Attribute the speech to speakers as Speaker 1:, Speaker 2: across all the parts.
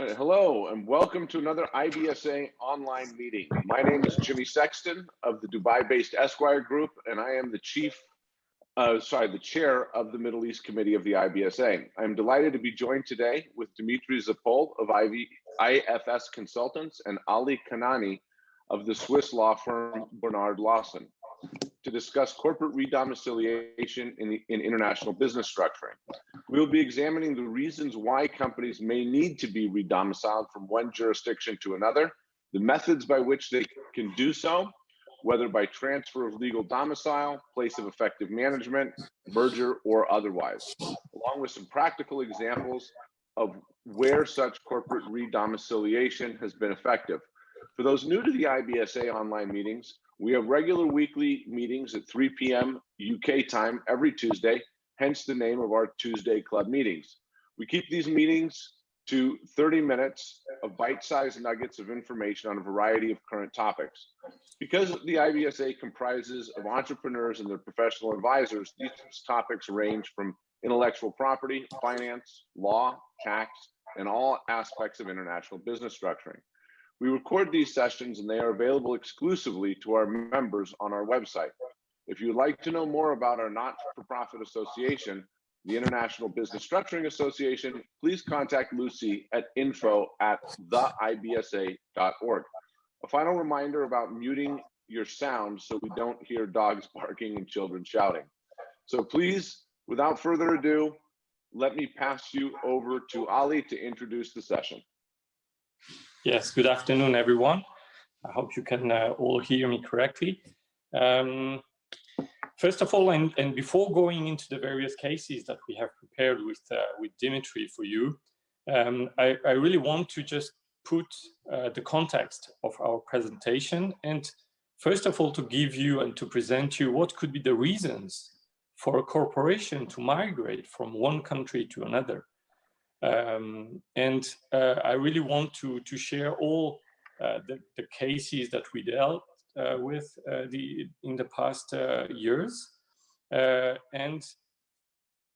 Speaker 1: Hello and welcome to another IBSA online meeting. My name is Jimmy Sexton of the Dubai-based Esquire Group, and I am the chief, uh, sorry, the chair of the Middle East Committee of the IBSA. I'm delighted to be joined today with Dimitri Zapol of IV, IFS Consultants and Ali Kanani of the Swiss law firm Bernard Lawson to discuss corporate redomiciliation in, the, in international business structuring. We will be examining the reasons why companies may need to be redomiciled from one jurisdiction to another, the methods by which they can do so, whether by transfer of legal domicile, place of effective management, merger, or otherwise, along with some practical examples of where such corporate redomiciliation has been effective. For those new to the IBSA online meetings, we have regular weekly meetings at 3 p.m. UK time every Tuesday, hence the name of our Tuesday Club meetings. We keep these meetings to 30 minutes of bite-sized nuggets of information on a variety of current topics. Because the IBSA comprises of entrepreneurs and their professional advisors, these topics range from intellectual property, finance, law, tax, and all aspects of international business structuring. We record these sessions and they are available exclusively to our members on our website. If you'd like to know more about our not-for-profit association, the International Business Structuring Association, please contact Lucy at info at theibsa.org. A final reminder about muting your sound so we don't hear dogs barking and children shouting. So please, without further ado, let me pass you over to Ali to introduce the session.
Speaker 2: Yes, good afternoon, everyone. I hope you can uh, all hear me correctly. Um, first of all, and, and, before going into the various cases that we have prepared with, uh, with Dimitri for you, um, I, I, really want to just put uh, the context of our presentation and first of all to give you and to present you what could be the reasons for a corporation to migrate from one country to another. Um, and uh, I really want to, to share all uh, the, the, cases that we dealt uh, with uh, the, in the past uh, years. Uh, and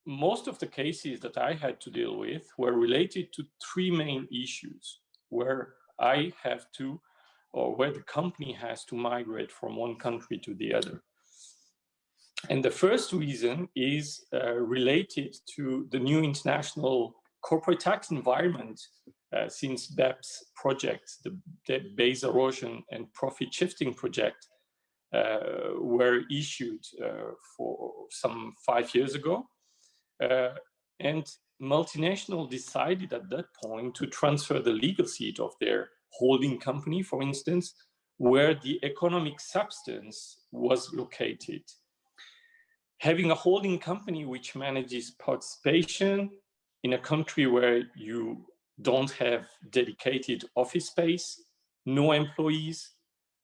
Speaker 2: most of the cases that I had to deal with were related to three main issues where I have to, or where the company has to migrate from one country to the other. And the first reason is related to the new international corporate tax environment uh, since BEPS project, the, the, base erosion and profit shifting project, uh, were issued uh, for some five years ago. Uh, and multinational decided at that point to transfer the legal seat of their holding company, for instance, where the economic substance was located. Having a holding company which manages participation, in a country where you don't have dedicated office space, no employees,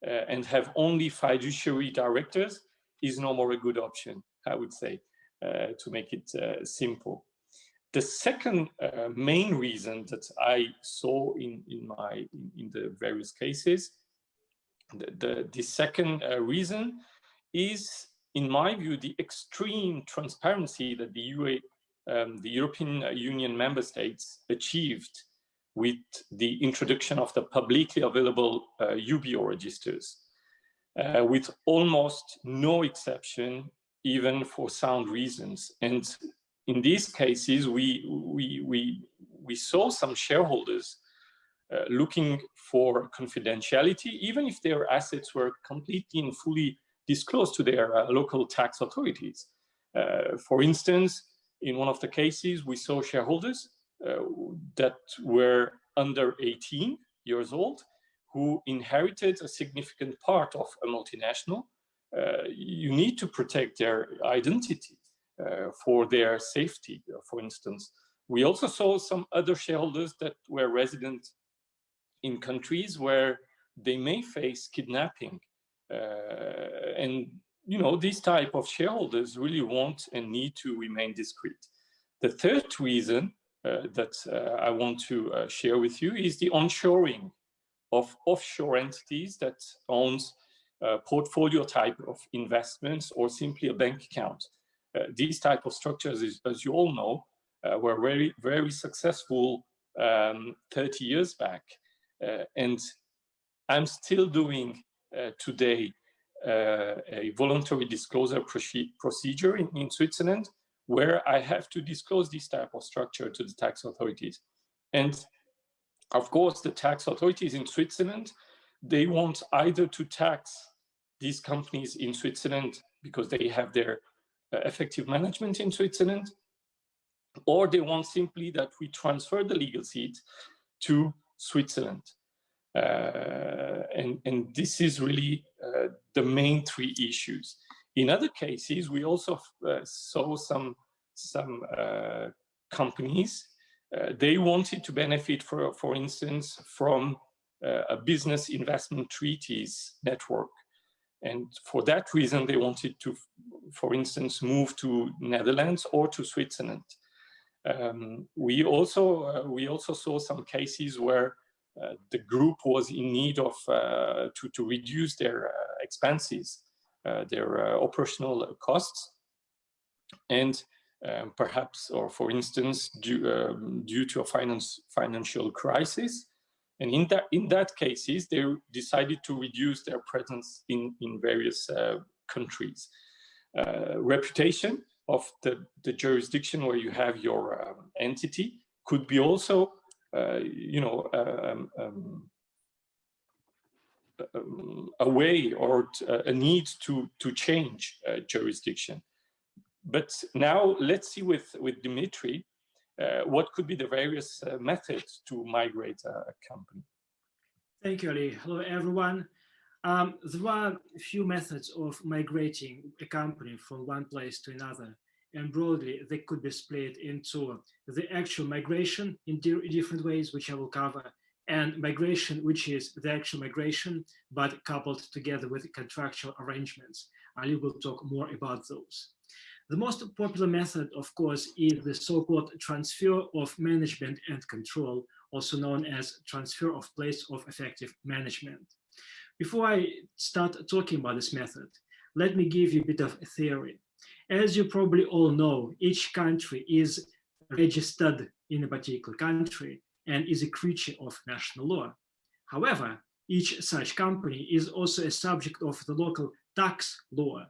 Speaker 2: uh, and have only fiduciary directors is no more a good option, I would say, uh, to make it uh, simple. The second uh, main reason that I saw in, in, my, in, in the various cases, the, the, the second uh, reason is, in my view, the extreme transparency that the UA, um, the European Union member states achieved with the introduction of the publicly available uh, UBO registers, uh, with almost no exception, even for sound reasons. And in these cases, we, we, we, we saw some shareholders uh, looking for confidentiality, even if their assets were completely and fully disclosed to their uh, local tax authorities. Uh, for instance, in one of the cases, we saw shareholders uh, that were under 18 years old who inherited a significant part of a multinational. Uh, you need to protect their identity uh, for their safety, for instance. We also saw some other shareholders that were resident in countries where they may face kidnapping. Uh, and you know, these type of shareholders really want and need to remain discreet. The third reason uh, that uh, I want to uh, share with you is the onshoring of offshore entities that owns a portfolio type of investments or simply a bank account. Uh, these type of structures, is, as you all know, uh, were very, very successful um, 30 years back. Uh, and I'm still doing uh, today uh, a voluntary disclosure procedure in, in Switzerland where I have to disclose this type of structure to the tax authorities. And of course, the tax authorities in Switzerland, they want either to tax these companies in Switzerland because they have their uh, effective management in Switzerland, or they want simply that we transfer the legal seat to Switzerland. Uh, and, and this is really uh, the main three issues. In other cases, we also uh, saw some, some companies, they wanted to benefit, for, for instance, from a business investment treaties network. And for that reason, they wanted to, for instance, move to Netherlands or to Switzerland. Um, we also uh, we also saw some cases where the group was in need of uh, to to reduce their uh, expenses, uh, their operational costs, and um, perhaps, or for instance, due um, due to a finance financial crisis, and in that in that cases, they decided to reduce their presence in in various uh, countries. Uh, reputation of the, the jurisdiction where you have your um, entity could be also, you know, um, um, um a way or a need to to change uh, jurisdiction. But now let's see with with Dimitri uh, what could be the various uh, methods to migrate a, a, company?
Speaker 3: Thank you, Ali. Hello, everyone. Um, there are a few methods of migrating a company from one place to another. And broadly, they could be split into the actual migration in different ways, which I will cover, and migration, which is the actual migration, but coupled together with contractual arrangements. Ali will talk more about those. The most popular method, of course, is the so-called transfer of management and control, also known as transfer of place of effective management. Before I start talking about this method, let me give you a bit of theory. As you probably all know, each country is registered in a particular country and is a creature of national law. However, each such company is also a subject of the local tax law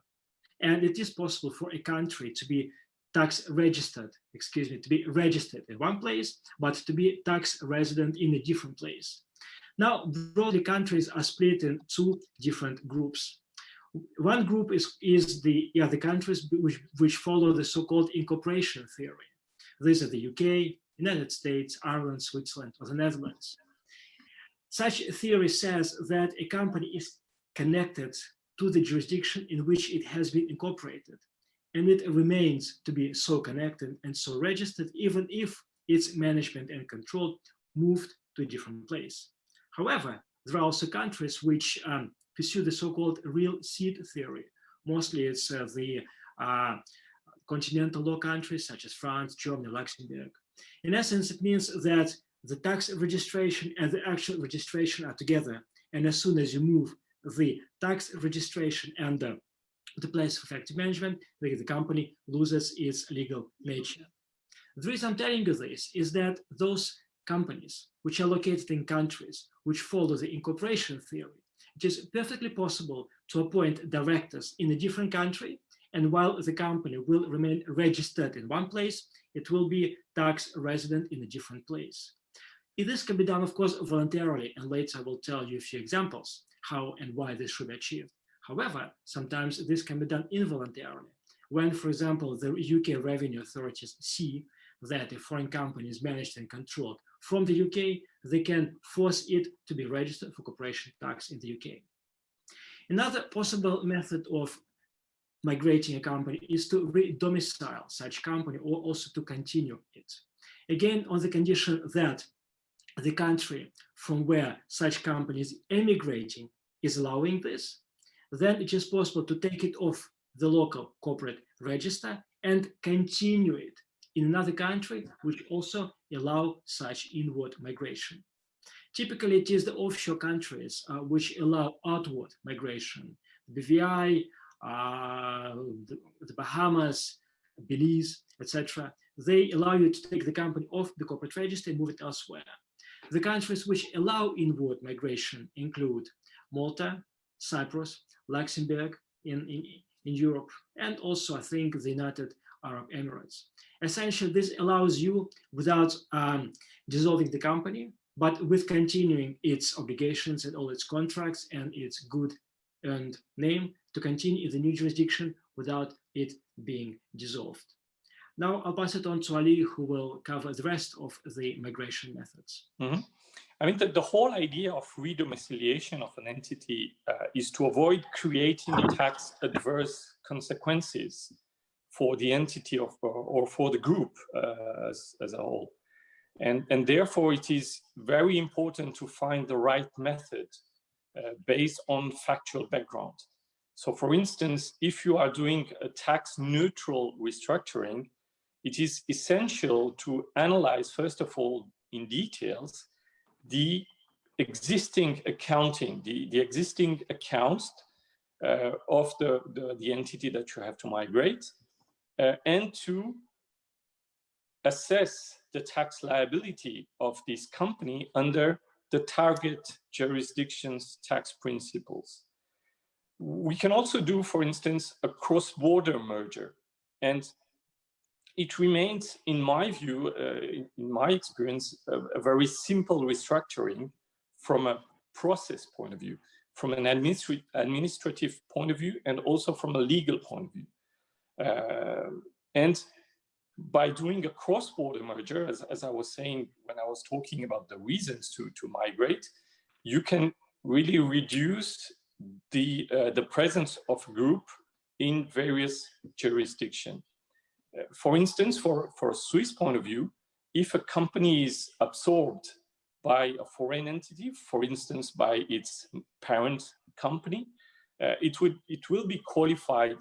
Speaker 3: and it is possible for a country to be tax registered, excuse me, to be registered in one place, but to be tax resident in a different place. Now, broadly, countries are split in two different groups. One group is, is the, yeah, the countries which, which follow the so-called incorporation theory. These are the UK, United States, Ireland, Switzerland, or the Netherlands. Such theory says that a company is connected to the jurisdiction in which it has been incorporated. And it remains to be so connected and so registered, even if its management and control moved to a different place. However, there are also countries which um, pursue the so-called real seat theory. Mostly it's uh, the uh, continental law countries such as France, Germany, Luxembourg. In essence, it means that the tax registration and the actual registration are together. And as soon as you move the tax registration and uh, the place of effective management, the, the company loses its legal nature. The reason I'm telling you this is that those companies which are located in countries which follow the incorporation theory, it is perfectly possible to appoint directors in a different country and while the company will remain registered in one place, it will be tax resident in a different place. This can be done, of course, voluntarily, and later I will tell you a few examples how and why this should be achieved. However, sometimes this can be done involuntarily. When, for example, the UK revenue authorities see that a foreign company is managed and controlled from the UK, they can force it to be registered for corporation tax in the UK. Another possible method of migrating a company is to re-domicile such company or also to continue it. Again, on the condition that the country from where such company is emigrating is allowing this, then it is possible to take it off the local corporate register and continue it in another country, which also allow such inward migration. Typically, it is the offshore countries uh, which allow outward migration. BVI, uh, the, the, Bahamas, Belize, etc. they allow you to take the company off the corporate register and move it elsewhere. The countries which allow inward migration include Malta, Cyprus, Luxembourg in, in, in Europe, and also I think the United Arab Emirates. Essentially, this allows you without um, dissolving the company, but with continuing its obligations and all its contracts and its good earned name to continue in the new jurisdiction without it being dissolved. Now I'll pass it on to Ali, who will cover the rest of the migration methods.
Speaker 2: Mm -hmm. I mean, the, the whole idea of redomiciliation of an entity uh, is to avoid creating tax adverse consequences for the entity of, or for the group uh, as, as a whole. And, and therefore, it is very important to find the right method uh, based on factual background. So for instance, if you are doing a tax neutral restructuring, it is essential to analyze, first of all, in details, the existing accounting, the, the existing accounts uh, of the, the, the, entity that you have to migrate, uh, and to assess the tax liability of this company under the target jurisdiction's tax principles. We can also do, for instance, a cross-border merger. And it remains, in my view, uh, in my experience, a, a, very simple restructuring from a process point of view, from an administri administrative point of view, and also from a legal point of view. Uh, and by doing a cross-border merger, as, as I was saying when I was talking about the reasons to, to migrate, you can really reduce the, uh, the presence of group in various jurisdictions. Uh, for instance, for, for a Swiss point of view, if a company is absorbed by a foreign entity, for instance, by its parent company, uh, it, would, it will be qualified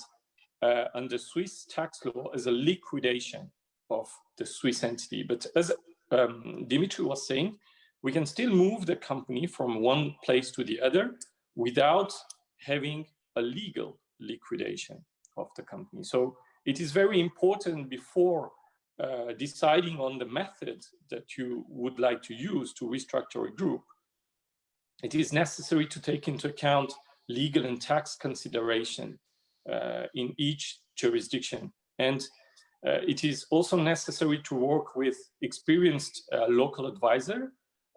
Speaker 2: uh, under Swiss tax law as a liquidation of the Swiss entity. But as um, Dimitri was saying, we can still move the company from one place to the other without having a legal liquidation of the company. So it is very important before uh, deciding on the method that you would like to use to restructure a group, it is necessary to take into account legal and tax consideration in each jurisdiction. And uh, it is also necessary to work with experienced uh, local advisor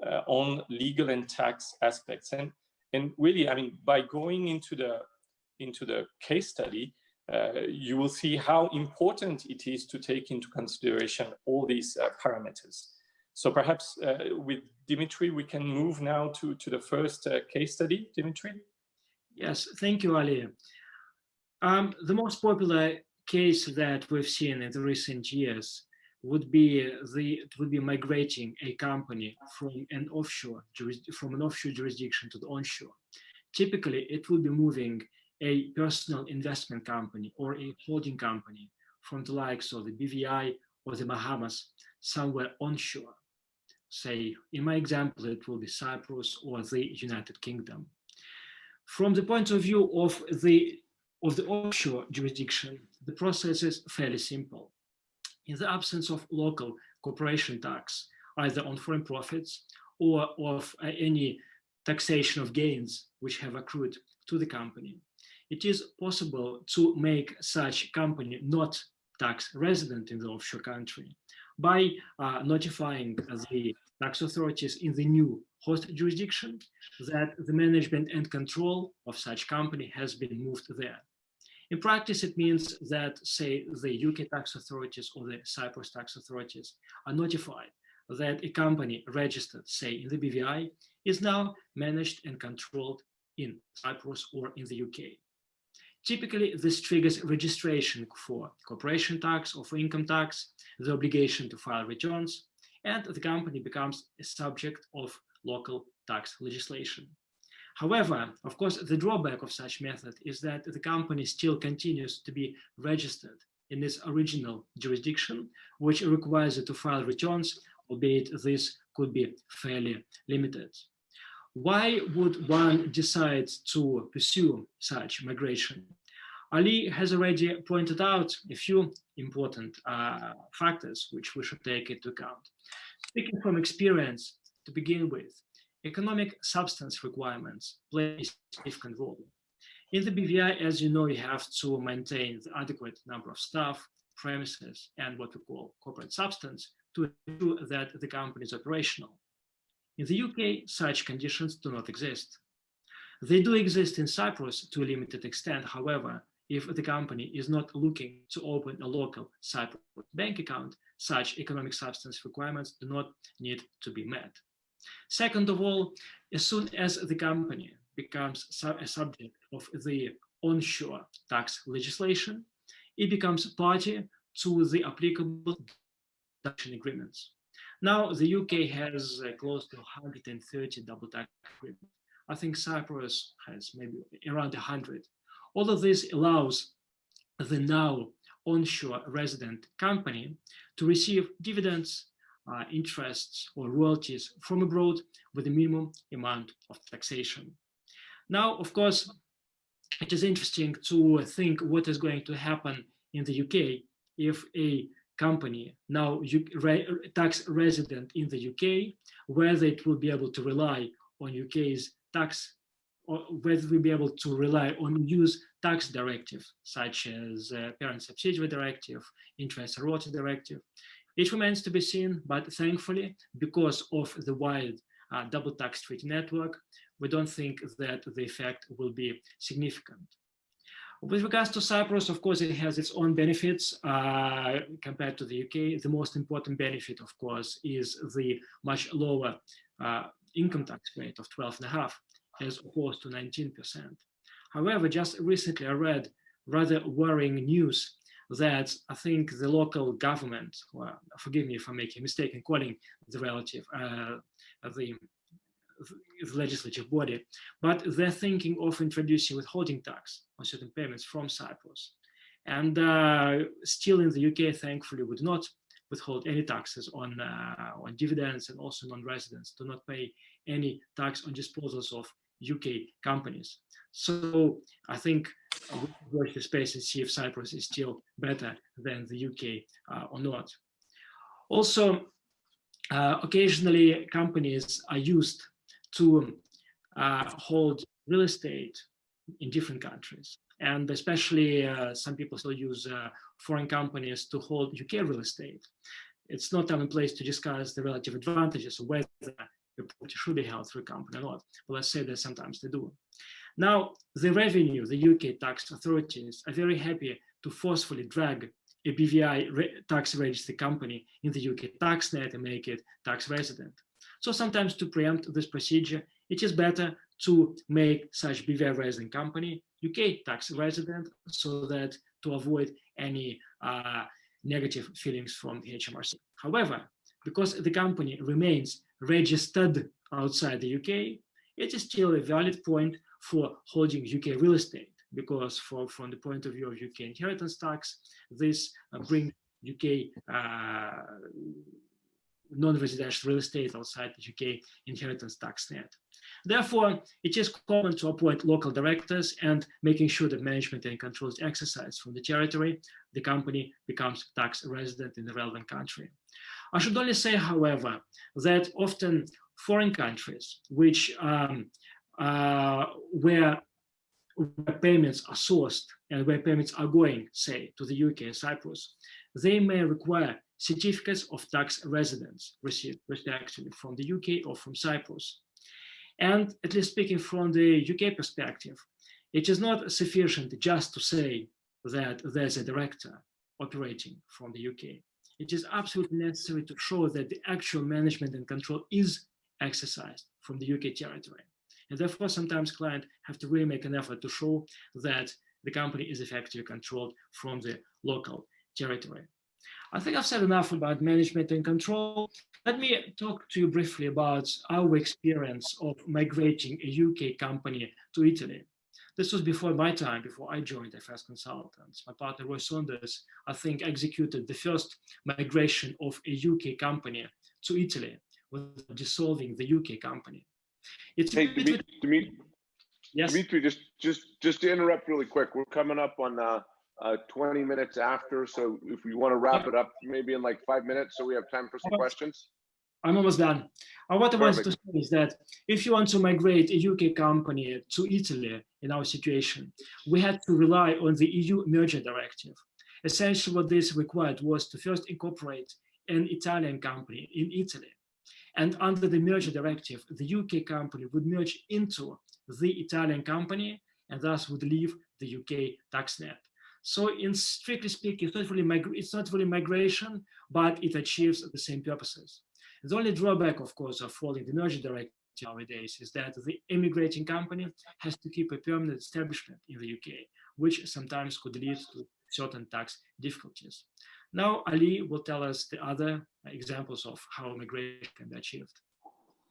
Speaker 2: uh, on legal and tax aspects. And, and really, I mean, by going into the, into the case study, uh, you will see how important it is to take into consideration all these uh, parameters. So perhaps uh, with Dimitri, we can move now to, to the first case study, Dimitri.
Speaker 3: Yes, thank you, Ali. Um, the most popular case that we've seen in the recent years would be the would be migrating a company from an offshore from an offshore jurisdiction to the onshore. Typically, it would be moving a personal investment company or a holding company from the likes of the BVI or the Bahamas somewhere onshore. Say, in my example, it will be Cyprus or the United Kingdom. From the point of view of the of the offshore jurisdiction, the process is fairly simple. In the absence of local corporation tax, either on foreign profits or of uh, any taxation of gains which have accrued to the company, it is possible to make such company not tax resident in the offshore country by uh, notifying the tax authorities in the new host jurisdiction that the management and control of such company has been moved there. In practice, it means that, say, the UK tax authorities or the Cyprus tax authorities are notified that a company registered, say, in the BVI is now managed and controlled in Cyprus or in the UK. Typically, this triggers registration for corporation tax or for income tax, the obligation to file returns, and the company becomes a subject of local tax legislation. However, of course, the drawback of such method is that the company still continues to be registered in its original jurisdiction, which requires it to file returns, albeit this could be fairly limited. Why would one decide to pursue such migration? Ali has already pointed out a few important uh, factors which we should take into account. Speaking from experience, to begin with, economic substance requirements play a significant role. In the BVI, as you know, you have to maintain the adequate number of staff, premises, and what we call corporate substance to ensure that the company is operational. In the UK, such conditions do not exist. They do exist in Cyprus to a limited extent, however, if the company is not looking to open a local Cyprus bank account, such economic substance requirements do not need to be met. Second of all, as soon as the company becomes a subject of the onshore tax legislation, it becomes party to the applicable deduction agreements. Now, the UK has uh, close to 130 double tax agreements. I think Cyprus has maybe around 100. All of this allows the now onshore resident company to receive dividends, uh, interests, or royalties from abroad with a minimum amount of taxation. Now, of course, it is interesting to think what is going to happen in the UK if a company now tax resident in the UK, whether it will be able to rely on UK's tax or whether we'll be able to rely on EU's tax directive, such as uh, parent subsidiary directive, interest royalty directive. It remains to be seen, but thankfully, because of the wide uh, double tax treaty network, we don't think that the effect will be significant. With regards to Cyprus, of course, it has its own benefits uh, compared to the UK. The most important benefit, of course, is the much lower uh, income tax rate of 12.5 as opposed to 19%. However, just recently I read rather worrying news that I think the local government, well, forgive me if I make a mistake in calling the relative, uh, the, the legislative body, but they're thinking of introducing withholding tax on certain payments from Cyprus. And uh, still in the UK, thankfully, would not withhold any taxes on, uh, on dividends and also non-residents do not pay any tax on disposals of UK companies. So I think watch the space and see if Cyprus is still better than the UK uh, or not. Also, uh, occasionally companies are used to uh, hold real estate in different countries. And especially uh, some people still use uh, foreign companies to hold UK real estate. It's not and place to discuss the relative advantages of whether property should be held through a company or not. But let's say that sometimes they do. Now, the revenue, the UK tax authorities are very happy to forcefully drag a BVI re tax registered company in the UK tax net and make it tax resident. So sometimes to preempt this procedure, it is better to make such BVI resident company UK tax resident so that to avoid any uh, negative feelings from the HMRC. However, because the company remains registered outside the UK, it is still a valid point for holding UK real estate because for, from the point of view of UK inheritance tax, this uh, brings UK uh, non-residential real estate outside the UK inheritance tax net. Therefore, it is common to appoint local directors and making sure that management and control is exercised from the territory, the company becomes tax resident in the relevant country. I should only say, however, that often foreign countries, which um, uh, where, where payments are sourced and where payments are going, say, to the UK and Cyprus, they may require certificates of tax residence received respectively from the UK or from Cyprus. And at least speaking from the UK perspective, it is not sufficient just to say that there's a director operating from the UK it is absolutely necessary to show that the actual management and control is exercised from the UK territory. And therefore, sometimes clients have to really make an effort to show that the company is effectively controlled from the local territory. I think I've said enough about management and control. Let me talk to you briefly about our experience of migrating a UK company to Italy. This was before my time, before I joined FS Consultants. My partner Roy Saunders, I think, executed the first migration of a UK company to Italy with dissolving the UK company.
Speaker 1: It's hey, Dimitri,
Speaker 3: Yes.
Speaker 1: Dimitri, just, just, just to interrupt really quick, we're coming up on, uh, uh, 20 minutes after, so if we want to wrap it up, maybe in like five minutes, so we have time for some questions?
Speaker 3: I'm almost done. Uh, what I wanted to say is that if you want to migrate a UK company to Italy in our situation, we had to rely on the EU merger directive. Essentially, what this required was to first incorporate an Italian company in Italy. And under the merger directive, the UK company would merge into the Italian company and thus would leave the UK tax net. So in strictly speaking, it's not really, it's not really migration, but it achieves the same purposes. The only drawback, of course, of following the merger directive nowadays is that the immigrating company has to keep a permanent establishment in the UK, which sometimes could lead to certain tax difficulties. Now, Ali will tell us the other examples of how migration can be achieved.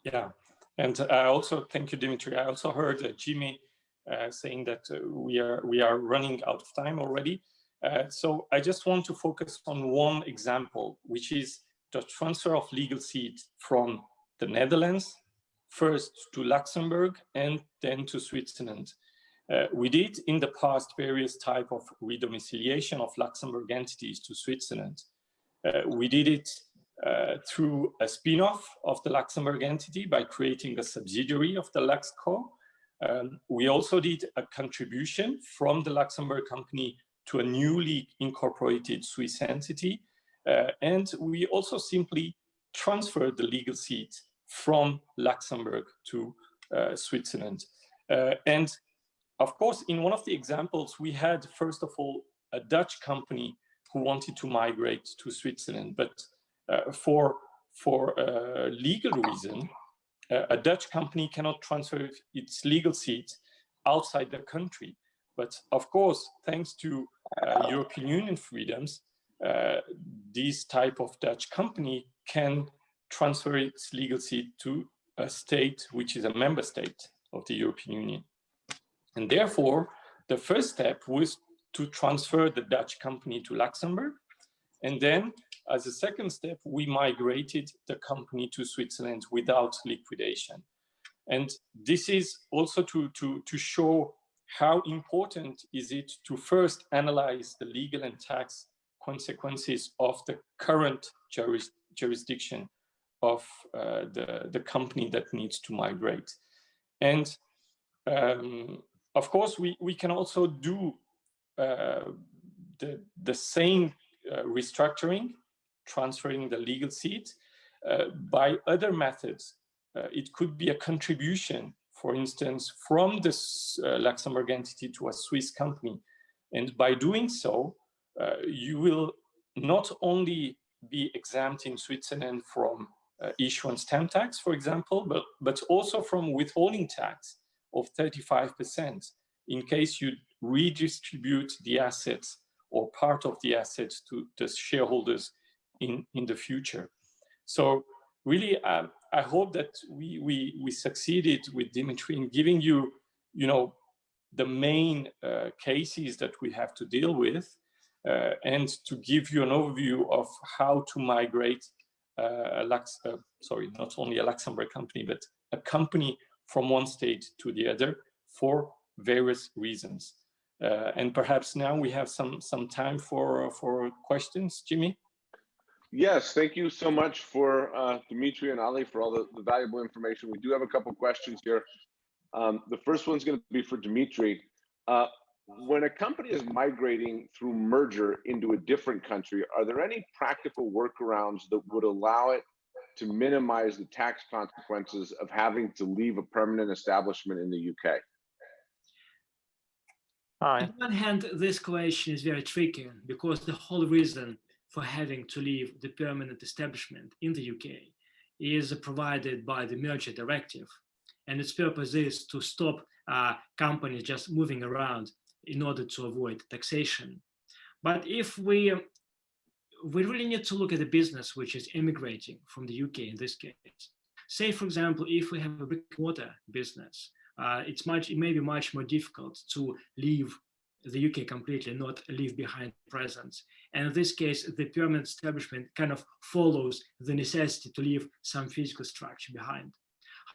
Speaker 2: Yeah, and I also thank you, Dimitri. I also heard uh, Jimmy uh, saying that uh, we are we are running out of time already. Uh, so I just want to focus on one example, which is the transfer of legal seat from the Netherlands first to Luxembourg and then to Switzerland. Uh, we did in the past various type of redomiciliation of Luxembourg entities to Switzerland. Uh, we did it uh, through a spin-off of the Luxembourg entity by creating a subsidiary of the LuxCo. Um, we also did a contribution from the Luxembourg company to a newly incorporated Swiss entity. Uh, and we also simply transferred the legal seat from Luxembourg to uh, Switzerland. Uh, and of course, in one of the examples, we had, first of all, a Dutch company who wanted to migrate to Switzerland, but uh, for, for a legal reason, uh, a Dutch company cannot transfer its legal seat outside the country. But of course, thanks to European Union freedoms, uh, this type of Dutch company can transfer its legal seat to a state which is a member state of the European Union. And therefore, the first step was to transfer the Dutch company to Luxembourg. And then as a second step, we migrated the company to Switzerland without liquidation. And this is also to, to, to show how important is it to first analyze the legal and tax consequences of the current juris, jurisdiction of uh, the, the company that needs to migrate. And um, of course, we, we can also do uh, the, the same uh, restructuring, transferring the legal seat uh, by other methods. Uh, it could be a contribution, for instance, from this uh, Luxembourg entity to a Swiss company. And by doing so, you will not only be exempt in Switzerland from issuance stamp tax, for example, but, but also from withholding tax of 35% in case you redistribute the assets or part of the assets to the shareholders in, in the future. So really, um, I hope that we, we, we succeeded with Dimitri in giving you, you know, the main uh, cases that we have to deal with uh, and to give you an overview of how to migrate uh, a Lux, uh, sorry, not only a Luxembourg company, but a company from one state to the other for various reasons. Uh, and perhaps now we have some some time for for questions, Jimmy.
Speaker 1: Yes, thank you so much for uh, Dimitri and Ali for all the, the valuable information. We do have a couple questions here. Um, the first one's going to be for Dimitri. Uh, when a company is migrating through merger into a different country, are there any practical workarounds that would allow it to minimize the tax consequences of having to leave a permanent establishment in the UK?
Speaker 3: Hi. On one hand, this question is very tricky because the whole reason for having to leave the permanent establishment in the UK is provided by the merger directive. And its purpose is to stop uh, companies just moving around in order to avoid taxation. But if we, we really need to look at the business which is immigrating from the UK in this case. Say, for example, if we have a brick mortar business, uh, it's much, it may be much more difficult to leave the UK completely, not leave behind presence. And in this case, the permanent establishment kind of follows the necessity to leave some physical structure behind.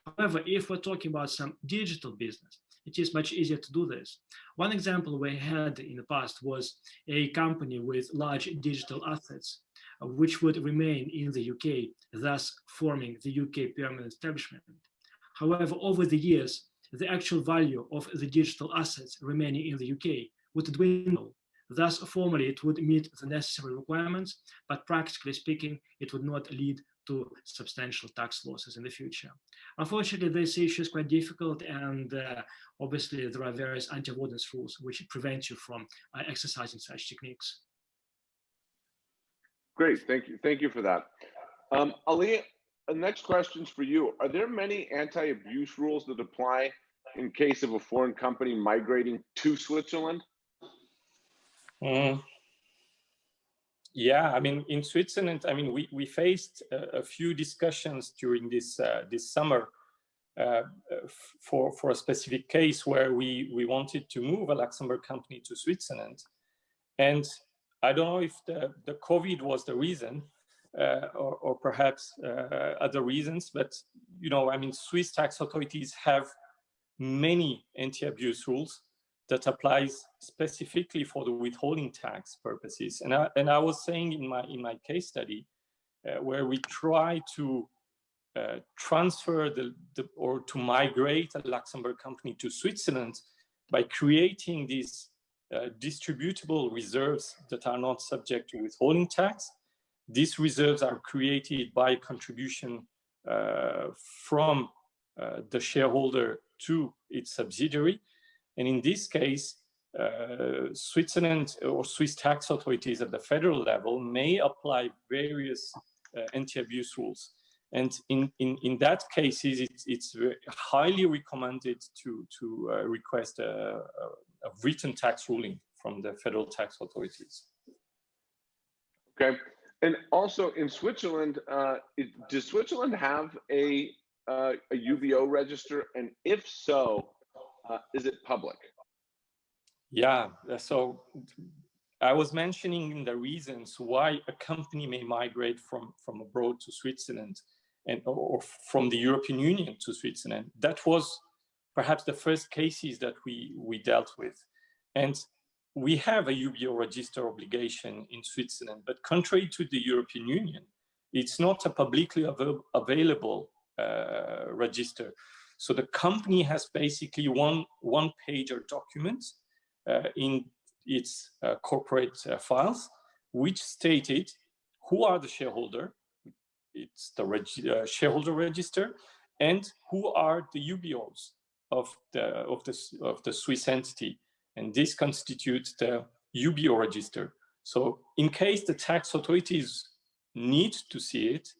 Speaker 3: However, if we're talking about some digital business, it is much easier to do this. One example we had in the past was a company with large digital assets, uh, which would remain in the UK, thus forming the UK permanent establishment. However, over the years, the actual value of the digital assets remaining in the UK would dwindle. Thus, formally, it would meet the necessary requirements, but practically speaking, it would not lead to substantial tax losses in the future. Unfortunately, this issue is quite difficult and uh, obviously there are various anti-avoidance rules which prevent you from uh, exercising such techniques.
Speaker 1: Great, thank you. Thank you for that. Um, Ali, the next question's for you. Are there many anti-abuse rules that apply in case of a foreign company migrating to Switzerland?
Speaker 2: Mm, yeah, I mean, in Switzerland, I mean, we, we faced a, a few discussions during this uh, this summer uh, for for a specific case where we we wanted to move a Luxembourg company to Switzerland, and I don't know if the the COVID was the reason, uh, or, or perhaps uh, other reasons, but you know, I mean, Swiss tax authorities have many anti-abuse rules that applies specifically for the withholding tax purposes. And I, and I was saying in my, in my case study, uh, where we try to uh, transfer the, the, or to migrate a Luxembourg company to Switzerland by creating these uh, distributable reserves that are not subject to withholding tax. These reserves are created by contribution uh, from uh, the shareholder to its subsidiary and in this case, uh, Switzerland or Swiss tax authorities at the federal level may apply various uh, anti-abuse rules. And in, in, in that cases, it's, it's highly recommended to, to uh, request a, a, written tax ruling from the federal tax authorities.
Speaker 1: Okay. And also in Switzerland, uh, it, does Switzerland have a, uh, a UBO register? And if so, uh, is it public?
Speaker 2: Yeah, uh, so I was mentioning the reasons why a company may migrate from, from abroad to Switzerland and or from the European Union to Switzerland. That was perhaps the first cases that we, we dealt with. And we have a UBO register obligation in Switzerland, but contrary to the European Union, it's not a publicly av available uh, register. So the company has basically one, one page or document uh, in its uh, corporate uh, files, which stated who are the shareholder, it's the reg uh, shareholder register, and who are the UBOs of the, of, the, of the Swiss entity. And this constitutes the UBO register. So in case the tax authorities need to see it,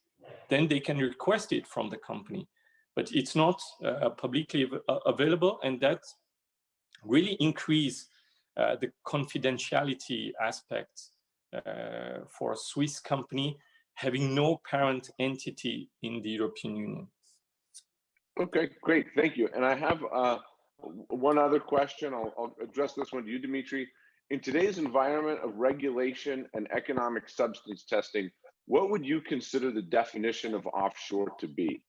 Speaker 2: then they can request it from the company but it's not uh, publicly uh, available and that really increase uh, the confidentiality aspect uh, for a Swiss company having no parent entity in the European Union.
Speaker 1: Okay, great, thank you. And I have uh, one other question. I'll, I'll address this one to you, Dimitri. In today's environment of regulation and economic substance testing, what would you consider the definition of offshore to be?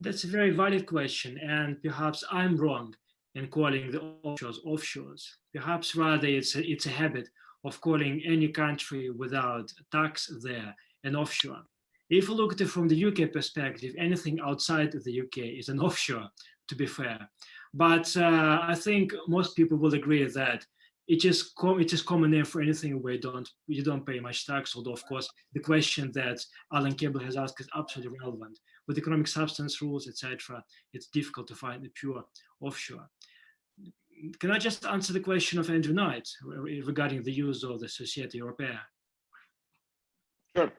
Speaker 3: That's a very valid question, and perhaps I'm wrong in calling the offshores offshores. Perhaps rather it's a, it's a habit of calling any country without tax there an offshore. If you look at it from the UK perspective, anything outside of the UK is an offshore, to be fair. But uh, I think most people will agree that it is it is common name for anything where you don't you don't pay much tax. Although of course the question that Alan Cable has asked is absolutely relevant. With economic substance rules, etc., it's difficult to find the pure offshore. Can I just answer the question of Andrew Knight regarding the use of the Societas Europaea?
Speaker 1: Sure.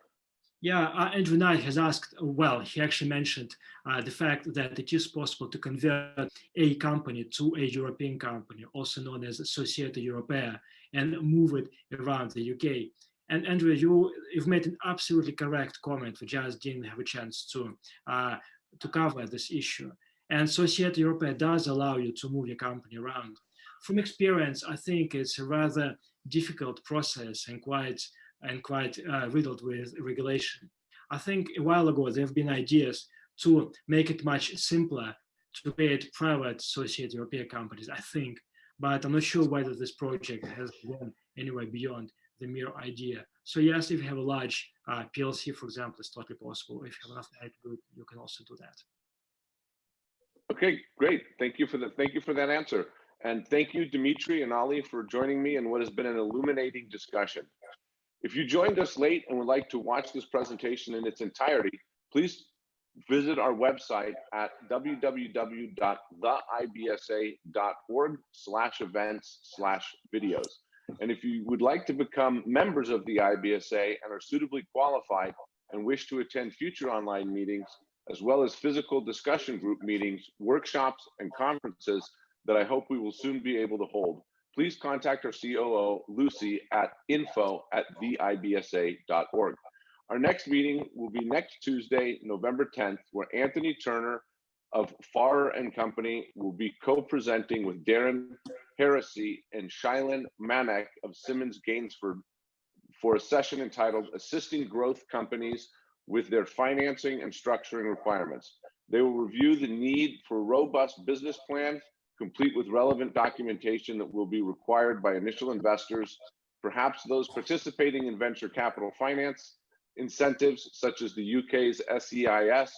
Speaker 3: Yeah, uh, Andrew Knight has asked, well, he actually mentioned uh, the fact that it is possible to convert a company to a European company, also known as Societas Europaea, and move it around the UK. And Andrew, you, you've made an absolutely correct comment. We just didn't have a chance to, uh, to cover this issue. And Societas Europaea does allow you to move your company around. From experience, I think it's a rather difficult process and quite and quite uh, riddled with regulation. I think a while ago there have been ideas to make it much simpler to create private associated European companies, I think, but I'm not sure whether this project has gone anywhere beyond the mere idea. So yes, if you have a large uh, PLC, for example, it's totally possible. If you have enough net good, you can also do that.
Speaker 1: Okay, great. Thank you for the, thank you for that answer. And thank you, Dimitri and Ali, for joining me in what has been an illuminating discussion. If you joined us late and would like to watch this presentation in its entirety, please visit our website at www.theibsa.org slash events slash videos. And if you would like to become members of the IBSA and are suitably qualified and wish to attend future online meetings, as well as physical discussion group meetings, workshops, and conferences that I hope we will soon be able to hold, please contact our COO, Lucy, at info at theibsa.org. Our next meeting will be next Tuesday, November 10th, where Anthony Turner of Farrer and Company will be co-presenting with Darren Heresy and Shylin Manek of Simmons Gainsford for a session entitled Assisting Growth Companies with Their Financing and Structuring Requirements. They will review the need for a robust business plan, complete with relevant documentation that will be required by initial investors, perhaps those participating in venture capital finance, incentives such as the UK's SEIS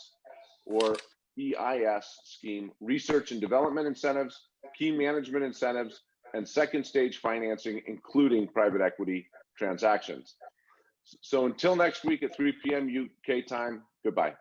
Speaker 1: or EIS scheme, research and development incentives, key management incentives, and second stage financing, including private equity transactions. So until next week at 3 p.m. UK time, goodbye.